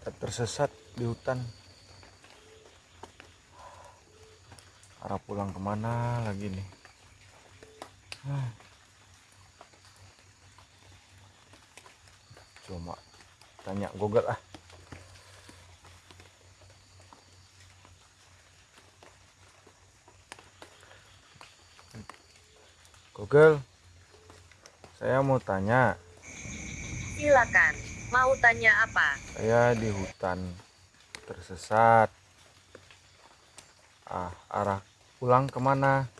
kita tersesat di hutan. Arah pulang ke mana lagi nih? Hah. Cuma tanya Google ah. Google, saya mau tanya. Silakan. Mau tanya apa? Saya di hutan tersesat. Ah, arah pulang ke mana?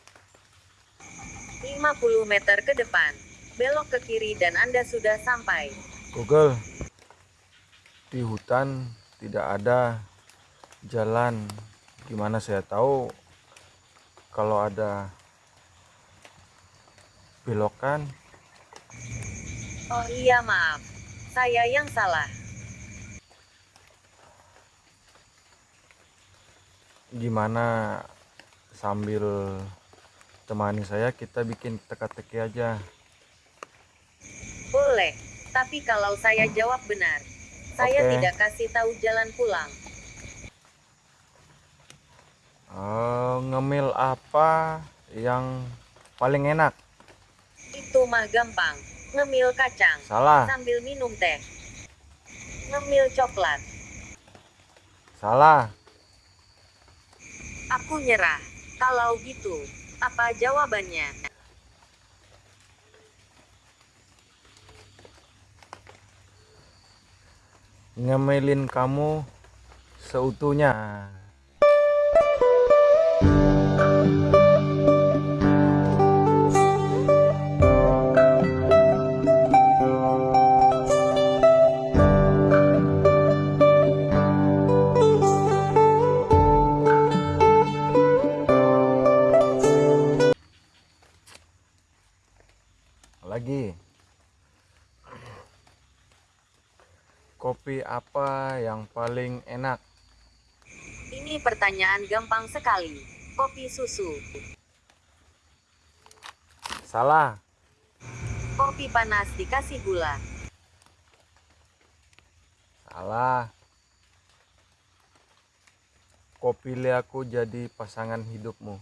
50 meter ke depan. Belok ke kiri dan Anda sudah sampai. Google, di hutan tidak ada jalan. Gimana saya tahu kalau ada belokan? Oh iya maaf. Saya yang salah. Gimana sambil temani saya kita bikin teka-teki aja. Boleh. Tapi kalau saya jawab benar, saya tidak kasih tahu jalan pulang. Eh, ngemil apa yang paling enak? Itu mah gampang. Ngemil kacang Salah, sambil minum teh. Ngemil coklat. salah. Aku nyerah. Kalau gitu, apa jawabannya? Ngemilin kamu seutuhnya. Paling enak? Ini pertanyaan gampang sekali. Kopi susu. Salah. Kopi panas dikasih gula. Salah. Pilih aku jadi pasangan hidupmu.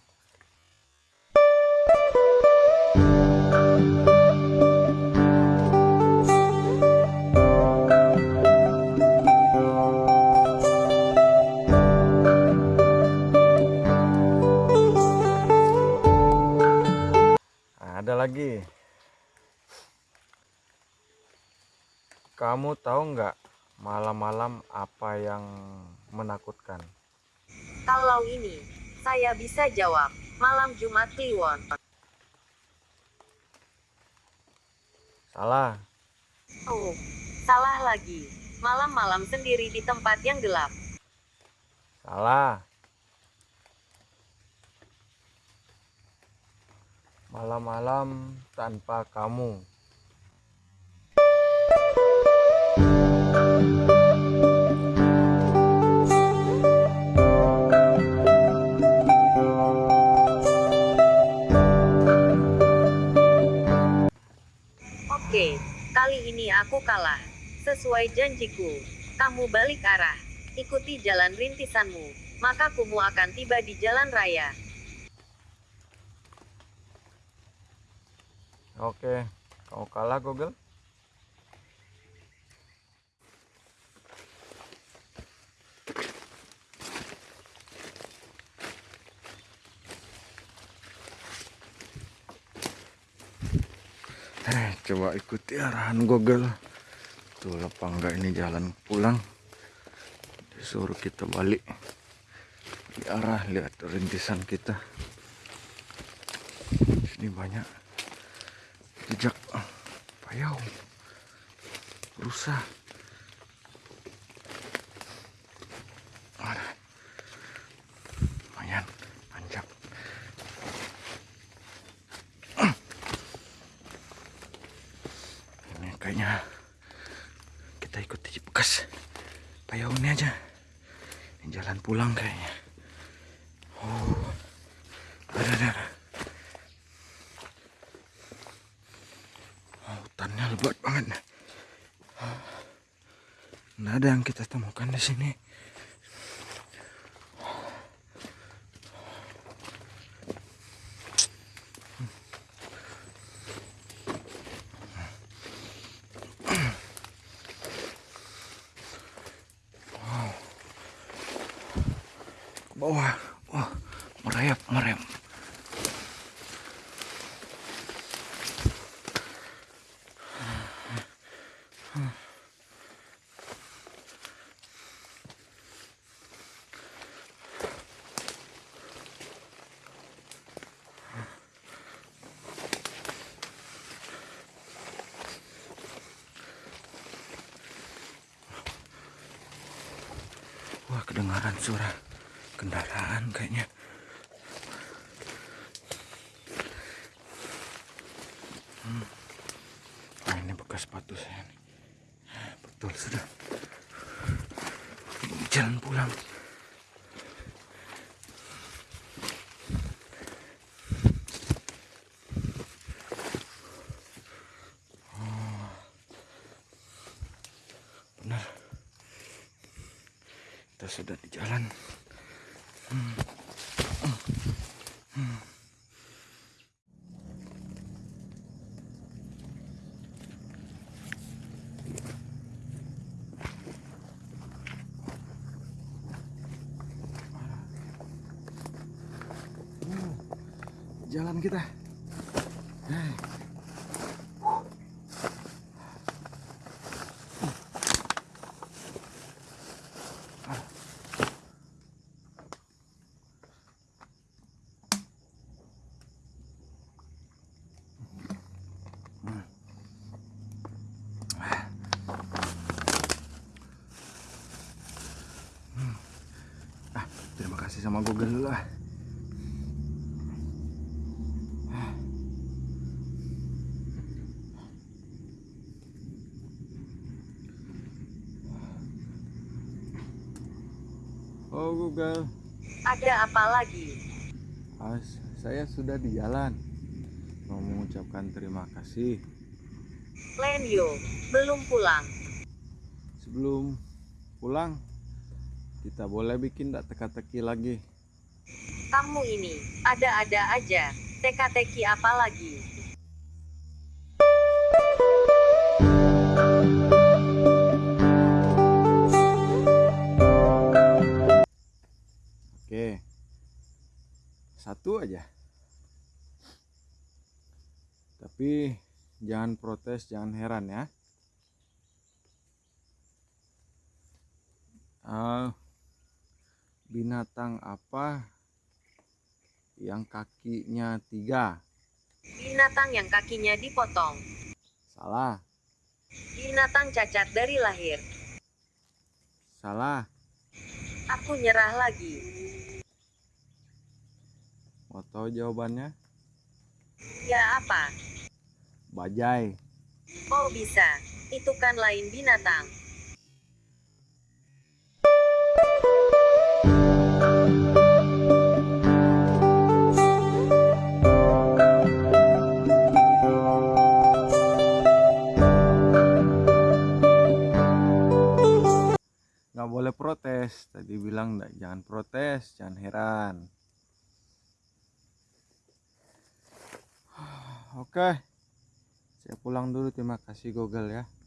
Kamu tahu nggak malam-malam apa yang menakutkan? Kalau ini, saya bisa jawab. Malam Jumat Kliwon. Salah. Oh, salah lagi. Malam-malam sendiri di tempat yang gelap. Salah. Malam-malam tanpa kamu. Oke, kali ini aku kalah. Sesuai janjiku, kamu balik arah. Ikuti jalan rintisanmu, maka kumu akan tiba di jalan raya. Oke, kau kalah Google. Coba ikuti arahan Google. Tuh apa enggak ini jalan pulang. Disuruh kita balik di arah lihat rintisan kita. Sini banyak jejak payau rusa kayaknya kita ikuti bekas. Payaunnya aja. Ini jalan pulang kayaknya. Oh ada ada. Oh, hutannya lebat banget. Nah ada yang kita temukan di sini. Merayap, merayap. Wah, kedengaran suara kendaraan kayaknya. Hmm. Ah, ini bekas sepatu saya nih. Betul sudah. Jalan pulang. Oh. Benar kita sudah di jalan jalan kita. Ah, terima kasih sama Google dulu ah. Oh Google, Ada apa lagi? ah, saya sudah di jalan. Mau mengucapkan terima kasih. Lenyo, belum pulang. Sebelum pulang, kita boleh bikin tak teka-teki lagi. Kamu ini, ada-ada aja. Teka-teki apa lagi? Jangan protes, jangan heran ya. Ah, binatang apa yang kakinya tiga? Binatang yang kakinya dipotong. Salah, Binatang cacat dari lahir. salah. Aku nyerah lagi. Mau tahu jawabannya? Ya apa? Bajai. Oh bisa. Itu kan lain binatang. Nggak boleh protes. Tadi bilang nggak, jangan protes, jangan heran. Oke, saya pulang dulu. Terima kasih Google ya.